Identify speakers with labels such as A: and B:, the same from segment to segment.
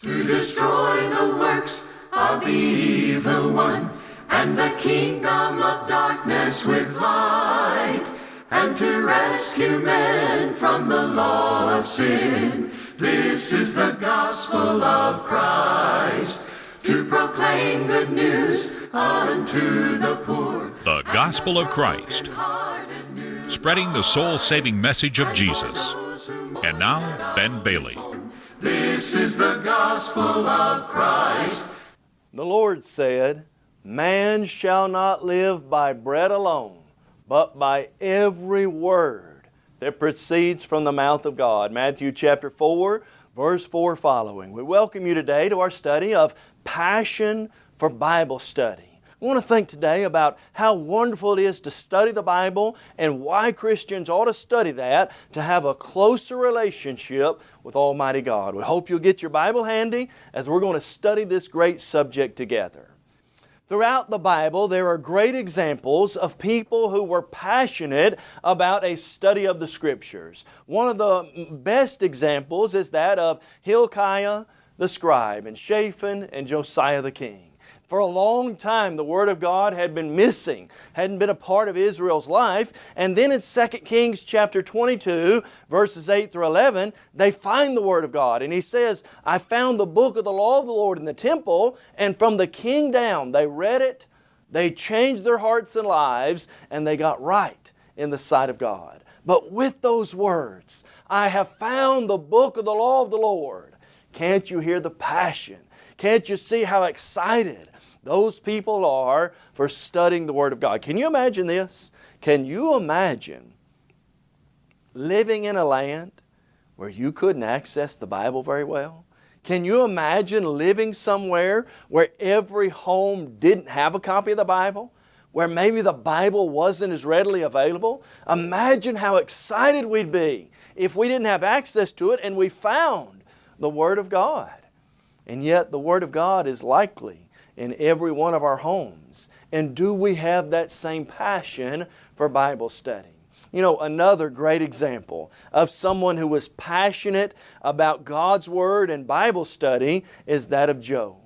A: to destroy the works of the evil one and the kingdom of darkness with light and to rescue men from the law of sin. This is the gospel of Christ to proclaim good news unto the poor.
B: The gospel of Christ, spreading the soul saving message of Jesus. And now, Ben Bailey.
A: This is the gospel of Christ.
C: The Lord said, Man shall not live by bread alone, but by every word that proceeds from the mouth of God. Matthew chapter 4, verse 4 following. We welcome you today to our study of passion for Bible study. I want to think today about how wonderful it is to study the Bible and why Christians ought to study that to have a closer relationship with Almighty God. We hope you'll get your Bible handy as we're going to study this great subject together. Throughout the Bible, there are great examples of people who were passionate about a study of the Scriptures. One of the best examples is that of Hilkiah the scribe and Shaphan and Josiah the king. For a long time, the Word of God had been missing, hadn't been a part of Israel's life. And then in 2 Kings chapter 22, verses 8 through 11, they find the Word of God. And he says, I found the book of the law of the Lord in the temple, and from the king down, they read it, they changed their hearts and lives, and they got right in the sight of God. But with those words, I have found the book of the law of the Lord. Can't you hear the passion? Can't you see how excited those people are for studying the Word of God. Can you imagine this? Can you imagine living in a land where you couldn't access the Bible very well? Can you imagine living somewhere where every home didn't have a copy of the Bible? Where maybe the Bible wasn't as readily available? Imagine how excited we'd be if we didn't have access to it and we found the Word of God. And yet the Word of God is likely in every one of our homes? And do we have that same passion for Bible study? You know, another great example of someone who was passionate about God's Word and Bible study is that of Job.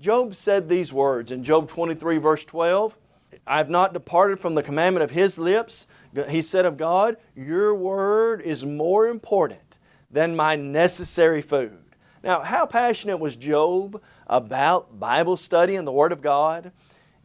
C: Job said these words in Job 23 verse 12, I have not departed from the commandment of His lips. He said of God, Your Word is more important than my necessary food. Now, how passionate was Job about Bible study and the Word of God?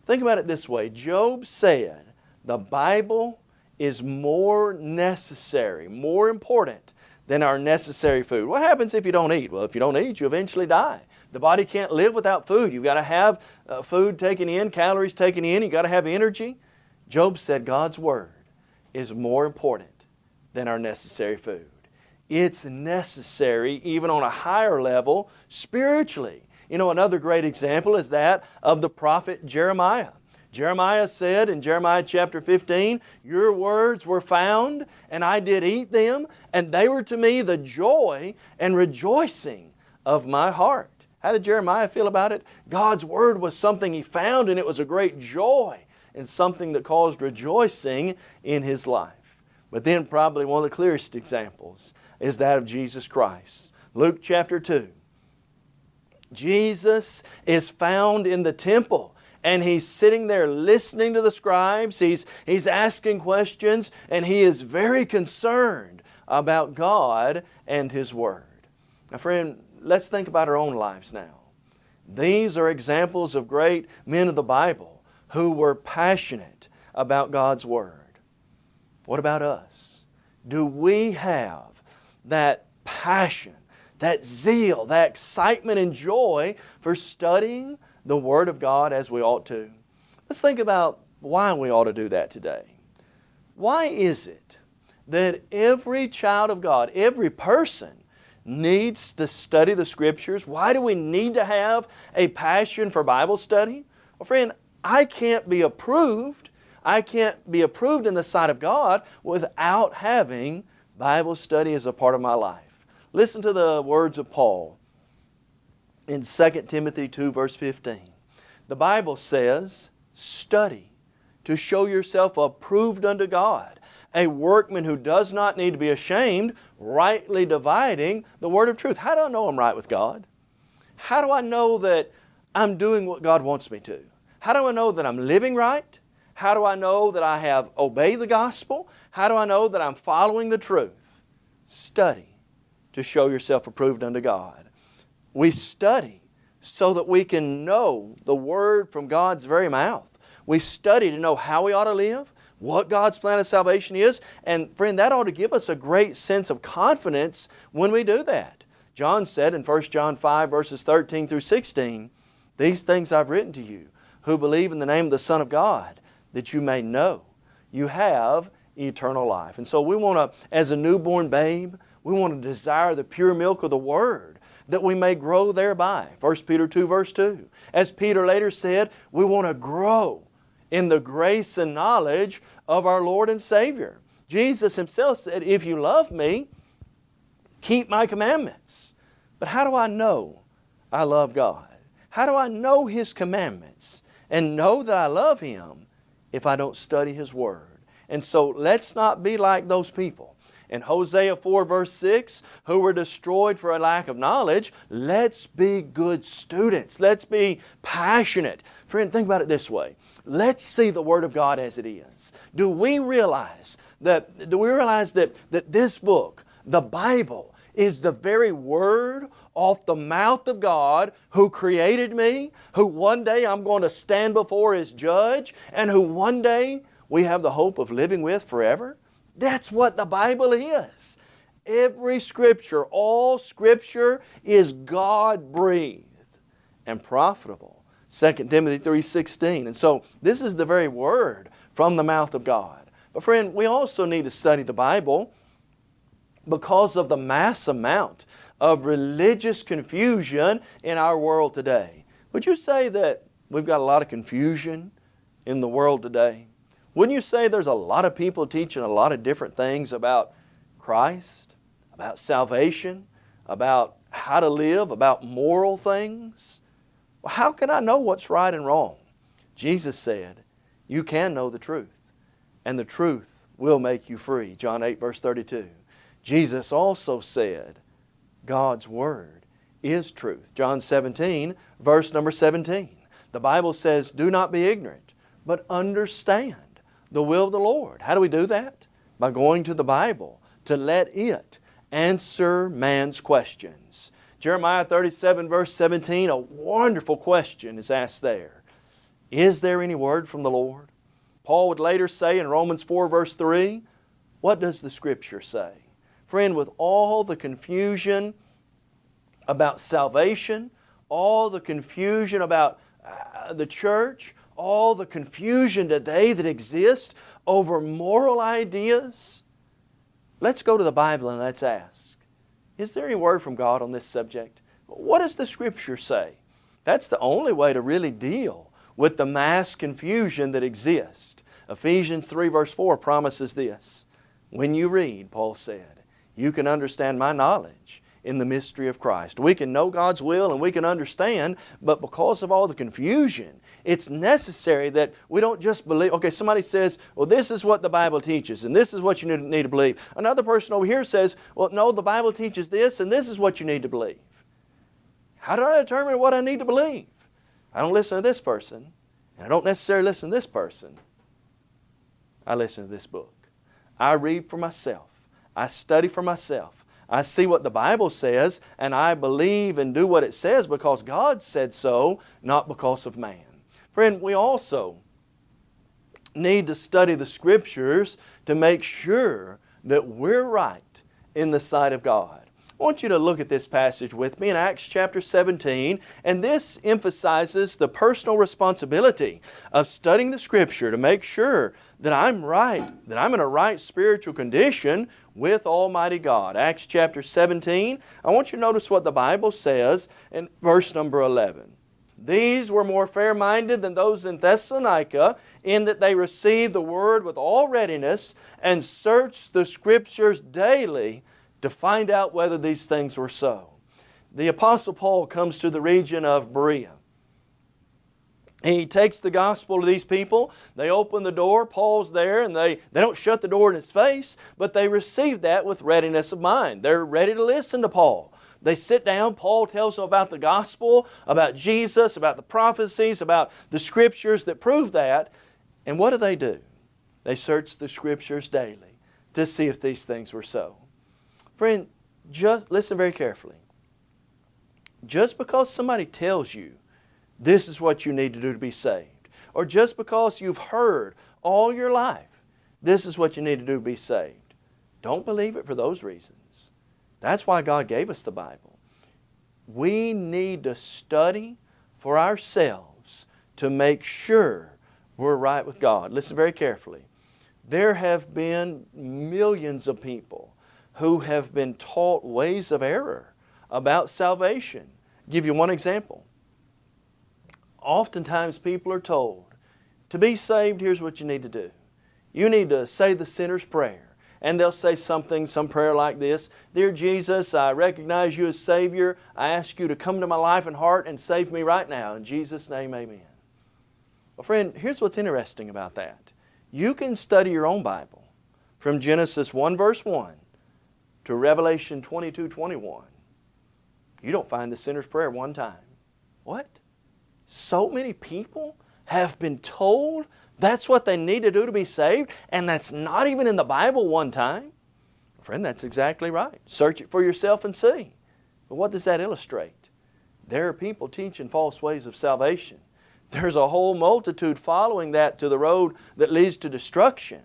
C: Think about it this way. Job said the Bible is more necessary, more important than our necessary food. What happens if you don't eat? Well, if you don't eat, you eventually die. The body can't live without food. You've got to have uh, food taken in, calories taken in. You've got to have energy. Job said God's Word is more important than our necessary food. It's necessary even on a higher level spiritually. You know, another great example is that of the prophet Jeremiah. Jeremiah said in Jeremiah chapter 15, Your words were found, and I did eat them, and they were to me the joy and rejoicing of my heart. How did Jeremiah feel about it? God's Word was something he found, and it was a great joy and something that caused rejoicing in his life. But then probably one of the clearest examples is that of Jesus Christ. Luke chapter 2. Jesus is found in the temple and he's sitting there listening to the scribes. He's, he's asking questions and he is very concerned about God and His Word. Now friend, let's think about our own lives now. These are examples of great men of the Bible who were passionate about God's Word. What about us? Do we have that passion, that zeal, that excitement and joy for studying the Word of God as we ought to. Let's think about why we ought to do that today. Why is it that every child of God, every person, needs to study the Scriptures? Why do we need to have a passion for Bible study? Well, friend, I can't be approved. I can't be approved in the sight of God without having Bible study as a part of my life. Listen to the words of Paul in 2 Timothy 2 verse 15. The Bible says, study to show yourself approved unto God, a workman who does not need to be ashamed, rightly dividing the word of truth. How do I know I'm right with God? How do I know that I'm doing what God wants me to? How do I know that I'm living right? How do I know that I have obeyed the gospel? How do I know that I'm following the truth? Study to show yourself approved unto God. We study so that we can know the Word from God's very mouth. We study to know how we ought to live, what God's plan of salvation is, and friend, that ought to give us a great sense of confidence when we do that. John said in 1 John 5 verses 13 through 16, These things I've written to you, who believe in the name of the Son of God, that you may know you have eternal life. And so we want to, as a newborn babe, we want to desire the pure milk of the Word that we may grow thereby. 1 Peter 2 verse 2. As Peter later said, we want to grow in the grace and knowledge of our Lord and Savior. Jesus Himself said, if you love me, keep my commandments. But how do I know I love God? How do I know His commandments and know that I love Him if I don't study His Word? And so let's not be like those people. In Hosea 4 verse 6, who were destroyed for a lack of knowledge, let's be good students. Let's be passionate. Friend, think about it this way. Let's see the Word of God as it is. Do we realize that, do we realize that, that this book, the Bible, is the very Word off the mouth of God who created me, who one day I'm going to stand before His judge, and who one day we have the hope of living with forever? That's what the Bible is. Every Scripture, all Scripture is God-breathed and profitable. 2 Timothy 3.16. And so this is the very Word from the mouth of God. But friend, we also need to study the Bible because of the mass amount of religious confusion in our world today. Would you say that we've got a lot of confusion in the world today? Wouldn't you say there's a lot of people teaching a lot of different things about Christ, about salvation, about how to live, about moral things? Well, how can I know what's right and wrong? Jesus said, you can know the truth, and the truth will make you free. John 8 verse 32. Jesus also said, God's Word is truth. John 17 verse number 17. The Bible says, do not be ignorant, but understand the will of the Lord. How do we do that? By going to the Bible to let it answer man's questions. Jeremiah 37 verse 17, a wonderful question is asked there. Is there any word from the Lord? Paul would later say in Romans 4 verse 3, what does the Scripture say? Friend, with all the confusion about salvation, all the confusion about uh, the church, all the confusion today that exists over moral ideas, let's go to the Bible and let's ask, is there any word from God on this subject? What does the Scripture say? That's the only way to really deal with the mass confusion that exists. Ephesians 3 verse 4 promises this. When you read, Paul said, you can understand my knowledge in the mystery of Christ. We can know God's will and we can understand, but because of all the confusion it's necessary that we don't just believe, okay, somebody says, well, this is what the Bible teaches, and this is what you need to believe. Another person over here says, well, no, the Bible teaches this, and this is what you need to believe. How do I determine what I need to believe? I don't listen to this person, and I don't necessarily listen to this person. I listen to this book. I read for myself. I study for myself. I see what the Bible says, and I believe and do what it says because God said so, not because of man. Friend, we also need to study the Scriptures to make sure that we're right in the sight of God. I want you to look at this passage with me in Acts chapter 17, and this emphasizes the personal responsibility of studying the Scripture to make sure that I'm right, that I'm in a right spiritual condition with Almighty God. Acts chapter 17, I want you to notice what the Bible says in verse number 11. These were more fair-minded than those in Thessalonica in that they received the Word with all readiness and searched the Scriptures daily to find out whether these things were so. The Apostle Paul comes to the region of Berea. He takes the gospel to these people. They open the door. Paul's there, and they, they don't shut the door in his face, but they receive that with readiness of mind. They're ready to listen to Paul. They sit down. Paul tells them about the gospel, about Jesus, about the prophecies, about the scriptures that prove that. And what do they do? They search the scriptures daily to see if these things were so. Friend, just listen very carefully. Just because somebody tells you this is what you need to do to be saved, or just because you've heard all your life this is what you need to do to be saved, don't believe it for those reasons. That's why God gave us the Bible. We need to study for ourselves to make sure we're right with God. Listen very carefully. There have been millions of people who have been taught ways of error about salvation. I'll give you one example. Oftentimes people are told, to be saved, here's what you need to do. You need to say the sinner's prayer. And they'll say something, some prayer like this Dear Jesus, I recognize you as Savior. I ask you to come to my life and heart and save me right now. In Jesus' name, amen. Well, friend, here's what's interesting about that. You can study your own Bible from Genesis 1 verse 1 to Revelation 22 21. You don't find the sinner's prayer one time. What? So many people have been told that's what they need to do to be saved, and that's not even in the Bible one time. Friend, that's exactly right. Search it for yourself and see. But what does that illustrate? There are people teaching false ways of salvation. There's a whole multitude following that to the road that leads to destruction.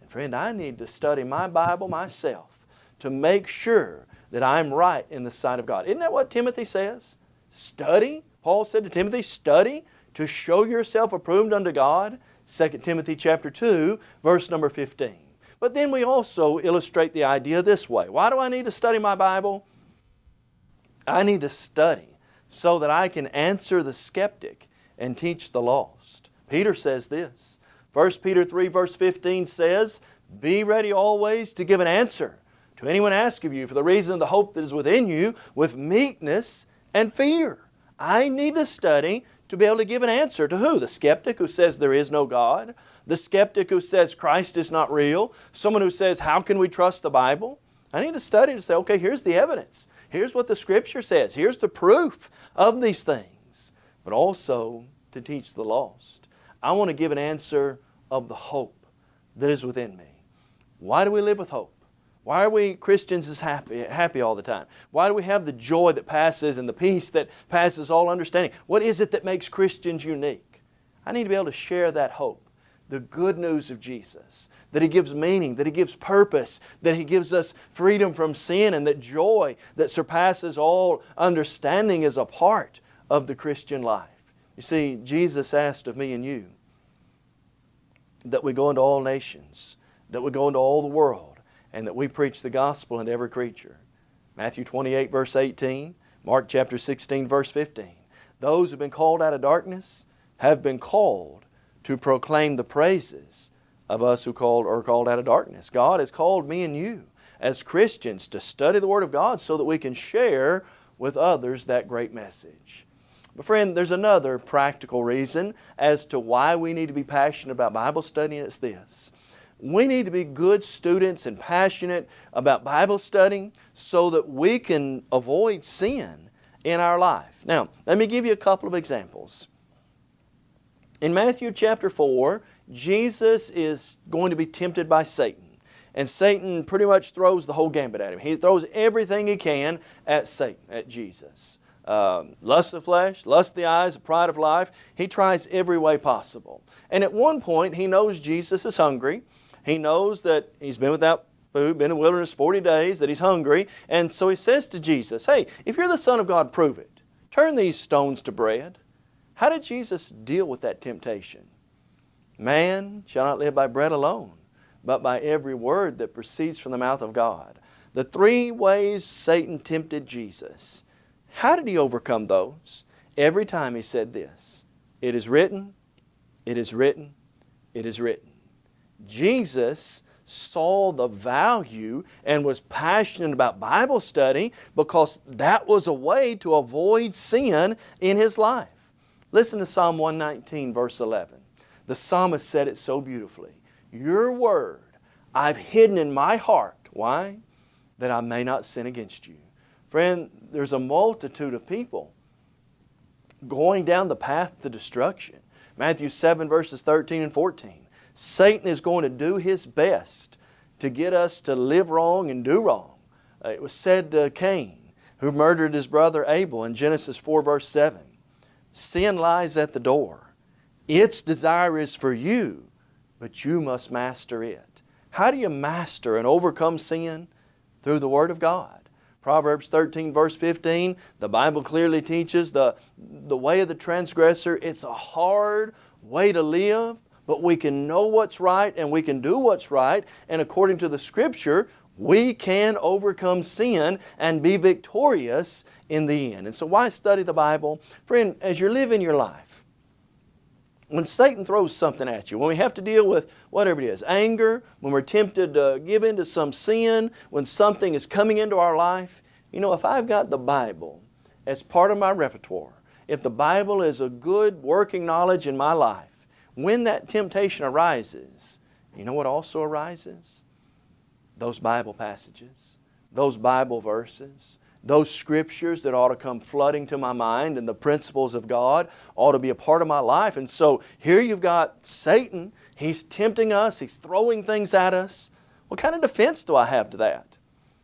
C: And friend, I need to study my Bible myself to make sure that I'm right in the sight of God. Isn't that what Timothy says? Study. Paul said to Timothy, study to show yourself approved unto God. 2 Timothy chapter 2, verse number 15. But then we also illustrate the idea this way. Why do I need to study my Bible? I need to study so that I can answer the skeptic and teach the lost. Peter says this. 1 Peter 3 verse 15 says, Be ready always to give an answer to anyone ask of you for the reason of the hope that is within you with meekness and fear. I need to study to be able to give an answer to who? The skeptic who says there is no God, the skeptic who says Christ is not real, someone who says, How can we trust the Bible? I need to study to say, okay, here's the evidence. Here's what the Scripture says. Here's the proof of these things. But also to teach the lost. I want to give an answer of the hope that is within me. Why do we live with hope? Why are we Christians as happy, happy all the time? Why do we have the joy that passes and the peace that passes all understanding? What is it that makes Christians unique? I need to be able to share that hope, the good news of Jesus, that He gives meaning, that He gives purpose, that He gives us freedom from sin, and that joy that surpasses all understanding is a part of the Christian life. You see, Jesus asked of me and you that we go into all nations, that we go into all the world, and that we preach the gospel unto every creature. Matthew 28 verse 18, Mark chapter 16 verse 15. Those who have been called out of darkness have been called to proclaim the praises of us who called are called out of darkness. God has called me and you as Christians to study the Word of God so that we can share with others that great message. But friend, there's another practical reason as to why we need to be passionate about Bible study, and it's this. We need to be good students and passionate about Bible studying so that we can avoid sin in our life. Now, let me give you a couple of examples. In Matthew chapter 4, Jesus is going to be tempted by Satan. And Satan pretty much throws the whole gambit at him. He throws everything he can at Satan, at Jesus. Um, lust of flesh, lust of the eyes, pride of life. He tries every way possible. And at one point, he knows Jesus is hungry. He knows that he's been without food, been in the wilderness 40 days, that he's hungry. And so he says to Jesus, Hey, if you're the Son of God, prove it. Turn these stones to bread. How did Jesus deal with that temptation? Man shall not live by bread alone, but by every word that proceeds from the mouth of God. The three ways Satan tempted Jesus. How did he overcome those? Every time he said this It is written, it is written, it is written. Jesus saw the value and was passionate about Bible study because that was a way to avoid sin in his life. Listen to Psalm 119, verse 11. The psalmist said it so beautifully. Your word I've hidden in my heart. Why? That I may not sin against you. Friend, there's a multitude of people going down the path to destruction. Matthew 7 verses 13 and 14. Satan is going to do his best to get us to live wrong and do wrong. Uh, it was said to Cain, who murdered his brother Abel in Genesis 4 verse 7. Sin lies at the door. Its desire is for you, but you must master it. How do you master and overcome sin? Through the Word of God. Proverbs 13 verse 15, the Bible clearly teaches the, the way of the transgressor, it's a hard way to live, but we can know what's right and we can do what's right, and according to the Scripture, we can overcome sin and be victorious in the end. And so why study the Bible? Friend, as you're living your life, when Satan throws something at you, when we have to deal with whatever it is, anger, when we're tempted to give in to some sin, when something is coming into our life, you know, if I've got the Bible as part of my repertoire, if the Bible is a good working knowledge in my life, when that temptation arises, you know what also arises? Those Bible passages, those Bible verses, those scriptures that ought to come flooding to my mind and the principles of God ought to be a part of my life. And so here you've got Satan. He's tempting us. He's throwing things at us. What kind of defense do I have to that?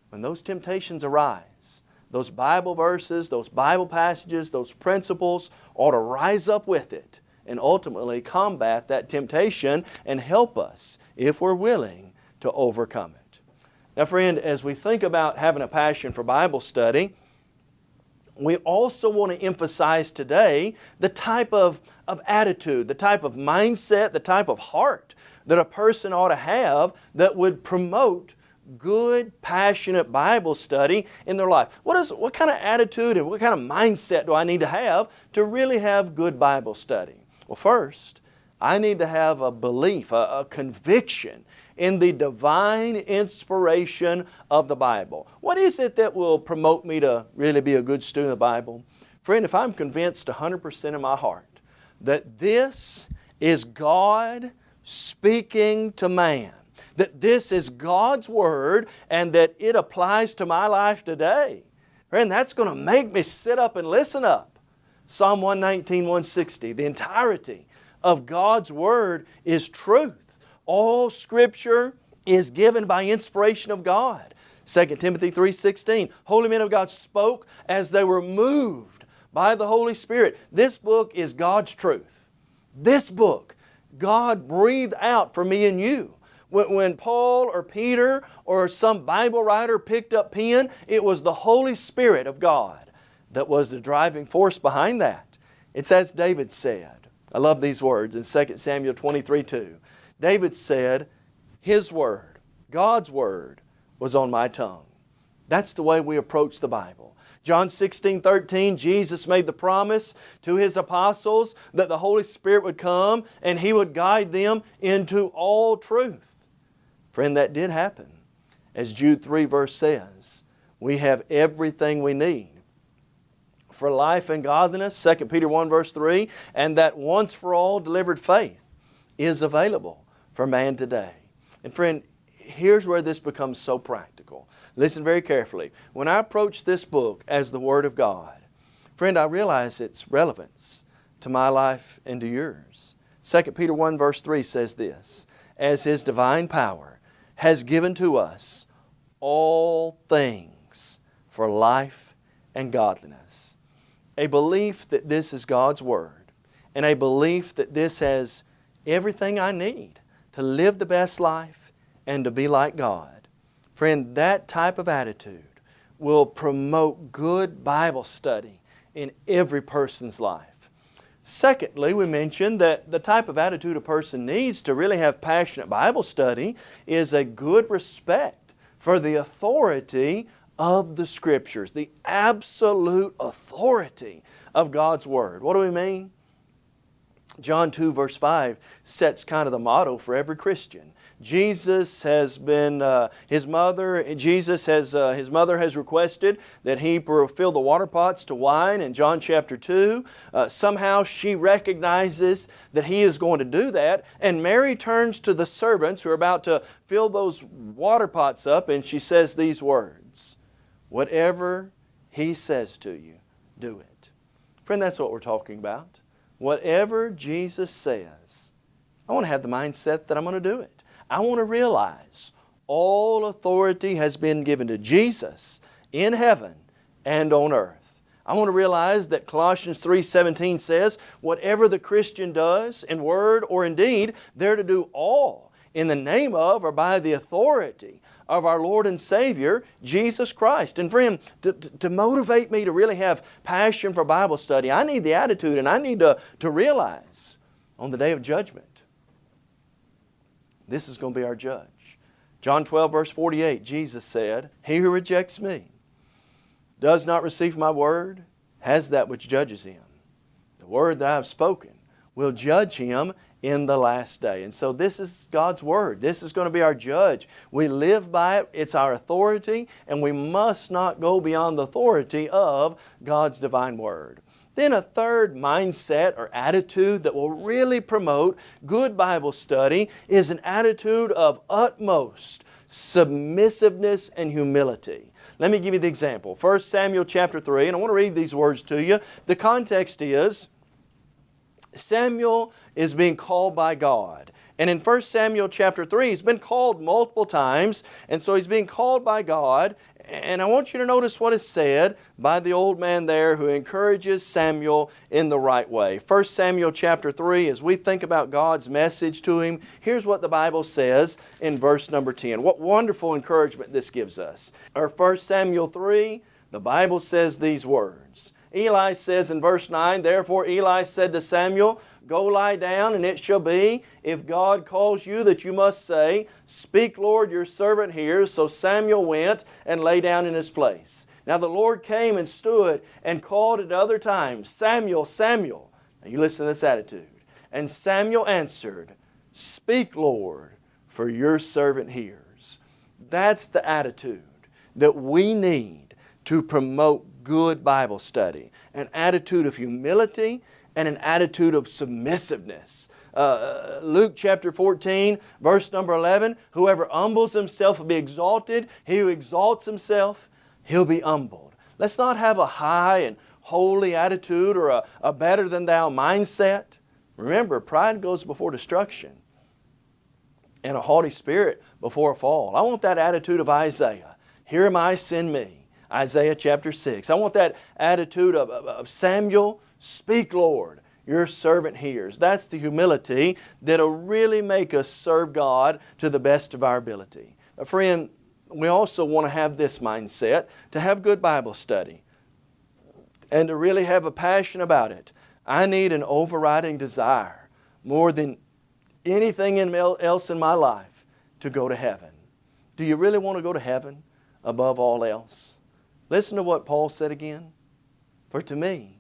C: When those temptations arise, those Bible verses, those Bible passages, those principles ought to rise up with it and ultimately combat that temptation and help us, if we're willing, to overcome it. Now friend, as we think about having a passion for Bible study, we also want to emphasize today the type of, of attitude, the type of mindset, the type of heart that a person ought to have that would promote good, passionate Bible study in their life. What, is, what kind of attitude and what kind of mindset do I need to have to really have good Bible study? Well, first, I need to have a belief, a, a conviction in the divine inspiration of the Bible. What is it that will promote me to really be a good student of the Bible? Friend, if I'm convinced 100% in my heart that this is God speaking to man, that this is God's Word and that it applies to my life today, friend, that's going to make me sit up and listen up. Psalm 119, 160, the entirety of God's Word is truth. All Scripture is given by inspiration of God. 2 Timothy 3.16, holy men of God spoke as they were moved by the Holy Spirit. This book is God's truth. This book, God breathed out for me and you. When Paul or Peter or some Bible writer picked up pen, it was the Holy Spirit of God that was the driving force behind that. It's as David said. I love these words in 2 Samuel 23, 2. David said, His Word, God's Word, was on my tongue. That's the way we approach the Bible. John 16, 13, Jesus made the promise to His apostles that the Holy Spirit would come and He would guide them into all truth. Friend, that did happen. As Jude 3 verse says, we have everything we need for life and godliness, 2 Peter 1 verse 3, and that once for all delivered faith is available for man today. And friend, here's where this becomes so practical. Listen very carefully. When I approach this book as the Word of God, friend, I realize its relevance to my life and to yours. 2 Peter 1 verse 3 says this, As His divine power has given to us all things for life and godliness. A belief that this is God's Word and a belief that this has everything I need to live the best life and to be like God. Friend, that type of attitude will promote good Bible study in every person's life. Secondly, we mentioned that the type of attitude a person needs to really have passionate Bible study is a good respect for the authority of the Scriptures, the absolute authority of God's Word. What do we mean? John 2 verse 5 sets kind of the motto for every Christian. Jesus has been, uh, his mother, Jesus has, uh, his mother has requested that he fill the water pots to wine in John chapter 2. Uh, somehow she recognizes that he is going to do that and Mary turns to the servants who are about to fill those water pots up and she says these words, Whatever He says to you, do it. Friend, that's what we're talking about. Whatever Jesus says, I want to have the mindset that I'm going to do it. I want to realize all authority has been given to Jesus in heaven and on earth. I want to realize that Colossians 3.17 says, whatever the Christian does in word or in deed, they're to do all in the name of or by the authority of our Lord and Savior, Jesus Christ. And friend, to, to, motivate me to really have passion for Bible study, I need the attitude and I need to, to realize on the day of judgment, this is going to be our judge. John 12 verse 48, Jesus said, He who rejects me does not receive my word has that which judges him. The word that I have spoken will judge him in the last day. And so this is God's Word. This is going to be our judge. We live by it. It's our authority, and we must not go beyond the authority of God's divine Word. Then a third mindset or attitude that will really promote good Bible study is an attitude of utmost submissiveness and humility. Let me give you the example. 1 Samuel chapter 3, and I want to read these words to you. The context is Samuel is being called by God. And in 1 Samuel chapter 3, he's been called multiple times, and so he's being called by God. And I want you to notice what is said by the old man there who encourages Samuel in the right way. 1 Samuel chapter 3, as we think about God's message to him, here's what the Bible says in verse number 10. What wonderful encouragement this gives us. Or 1 Samuel 3, the Bible says these words. Eli says in verse 9, Therefore Eli said to Samuel, Go lie down, and it shall be, if God calls you, that you must say, Speak, Lord, your servant hears. So Samuel went and lay down in his place. Now the Lord came and stood and called at other times, Samuel, Samuel. Now you listen to this attitude. And Samuel answered, Speak, Lord, for your servant hears. That's the attitude that we need to promote good Bible study. An attitude of humility and an attitude of submissiveness. Uh, Luke chapter 14, verse number 11, whoever humbles himself will be exalted. He who exalts himself, he'll be humbled. Let's not have a high and holy attitude or a, a better than thou mindset. Remember, pride goes before destruction and a haughty spirit before a fall. I want that attitude of Isaiah. Here am I, send me. Isaiah chapter 6. I want that attitude of, of, of Samuel, speak Lord, your servant hears. That's the humility that'll really make us serve God to the best of our ability. A friend, we also want to have this mindset, to have good Bible study and to really have a passion about it. I need an overriding desire more than anything else in my life to go to heaven. Do you really want to go to heaven above all else? Listen to what Paul said again. For to me,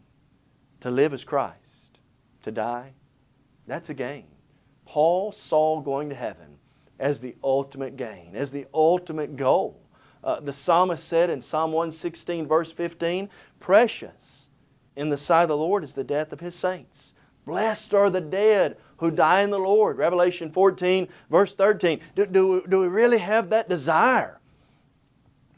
C: to live is Christ. To die, that's a gain. Paul saw going to heaven as the ultimate gain, as the ultimate goal. Uh, the psalmist said in Psalm 116 verse 15, Precious in the sight of the Lord is the death of His saints. Blessed are the dead who die in the Lord. Revelation 14 verse 13. Do, do, do we really have that desire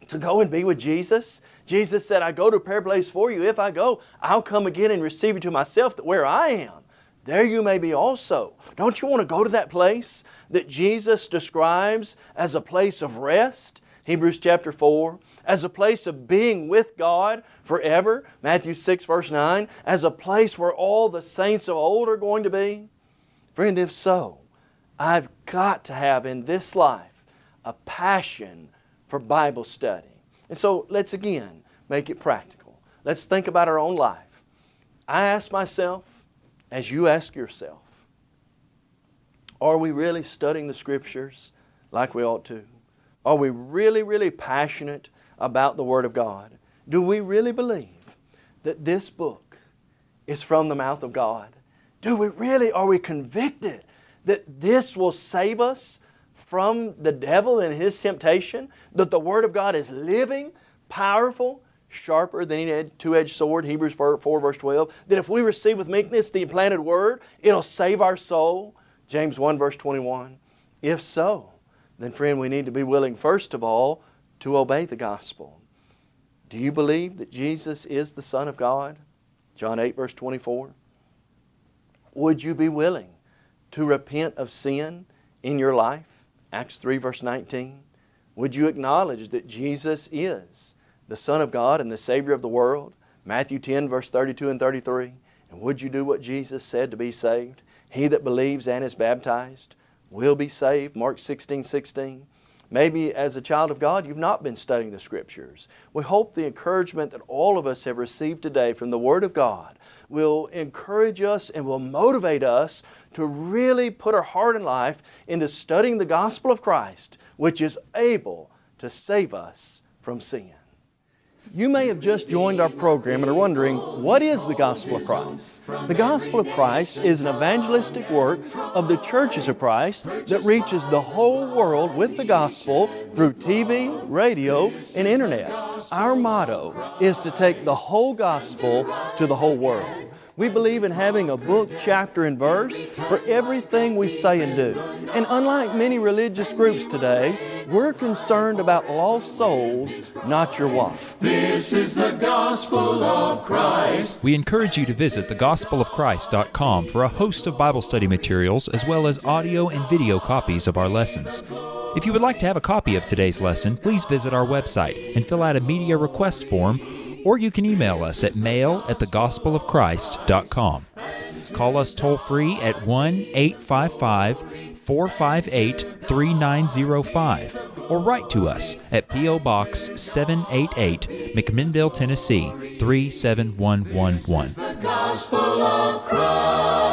C: to go and be with Jesus. Jesus said, I go to a prayer place for you. If I go, I'll come again and receive you to myself that where I am, there you may be also. Don't you want to go to that place that Jesus describes as a place of rest? Hebrews chapter 4. As a place of being with God forever. Matthew 6 verse 9. As a place where all the saints of old are going to be. Friend, if so, I've got to have in this life a passion for Bible study. And so let's again make it practical. Let's think about our own life. I ask myself, as you ask yourself, are we really studying the Scriptures like we ought to? Are we really, really passionate about the Word of God? Do we really believe that this book is from the mouth of God? Do we really, are we convicted that this will save us from the devil and his temptation, that the Word of God is living, powerful, sharper than any two-edged sword, Hebrews 4, 4, verse 12, that if we receive with meekness the implanted Word, it'll save our soul, James 1 verse 21. If so, then friend, we need to be willing first of all to obey the gospel. Do you believe that Jesus is the Son of God? John 8, verse 24. Would you be willing to repent of sin in your life? Acts 3, verse 19. Would you acknowledge that Jesus is the Son of God and the Savior of the world? Matthew 10, verse 32 and 33. And would you do what Jesus said to be saved? He that believes and is baptized will be saved. Mark 16, 16. Maybe as a child of God, you've not been studying the Scriptures. We hope the encouragement that all of us have received today from the Word of God will encourage us and will motivate us to really put our heart and life into studying the gospel of Christ, which is able to save us from sin. You may have just joined our program and are wondering, what is the Gospel of Christ? The Gospel of Christ is an evangelistic work of the churches of Christ that reaches the whole world with the gospel through TV, radio, and internet. Our motto is to take the whole gospel to the whole world. We believe in having a book, chapter, and verse for everything we say and do. And unlike many religious groups today, we're concerned about lost souls, not your wife.
A: This is the gospel of Christ.
D: We encourage you to visit thegospelofchrist.com for a host of Bible study materials as well as audio and video copies of our lessons. If you would like to have a copy of today's lesson, please visit our website and fill out a media request form or you can email us at mail at thegospelofchrist.com. Call us toll free at 1 855 458 3905 or write to us at P.O. Box 788, McMinnville, Tennessee 37111.